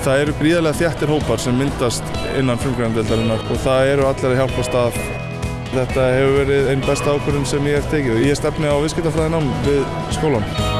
Það eru gríðarlega þjættir hópar sem myndast innan frumgrændeildarinnar og það eru allir að hjálpast að. Þetta hefur verið einn besta ákvörðun sem ég hef tekið. Ég stefni á viðskiptafræðinám við skólan.